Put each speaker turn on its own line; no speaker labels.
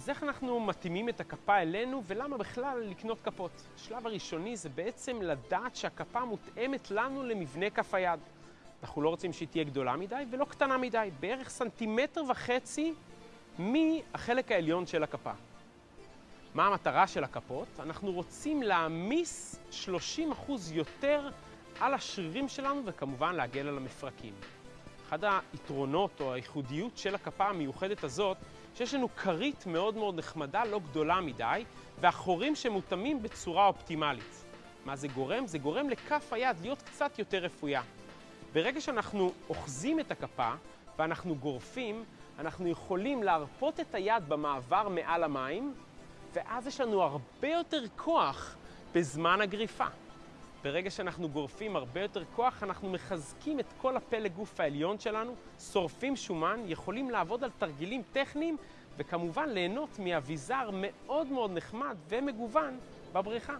אז איך אנחנו מתאימים את הכפה אלינו ולמה בכלל לקנות כפות? השלב הראשוני זה בעצם לדעת שהכפה מותאמת לנו למבנה כף היד. אנחנו לא רוצים שהיא תהיה גדולה מדי ולא קטנה מדי, בערך סנטימטר וחצי מהחלק העליון של הכפה. מה המטרה של הכפות? אנחנו רוצים להעמיס 30% יותר על השרירים שלנו וכמובן להגן על המפרקים. אחד היתרונות או הייחודיות של הכפה המיוחדת הזאת, שיש לנו כרית מאוד מאוד נחמדה, לא גדולה מדי, והחורים שמותאמים בצורה אופטימלית. מה זה גורם? זה גורם לכף היד להיות קצת יותר רפויה. ברגע שאנחנו אוחזים את הכפה ואנחנו גורפים, אנחנו יכולים להרפות את היד במעבר מעל המים, ואז יש לנו הרבה יותר כוח בזמן הגריפה. ברגע שאנחנו גורפים הרבה יותר כוח, אנחנו מחזקים את כל הפלג גוף העליון שלנו, שורפים שומן, יכולים לעבוד על תרגילים טכניים, וכמובן ליהנות מאביזר מאוד מאוד נחמד ומגוון בבריכה.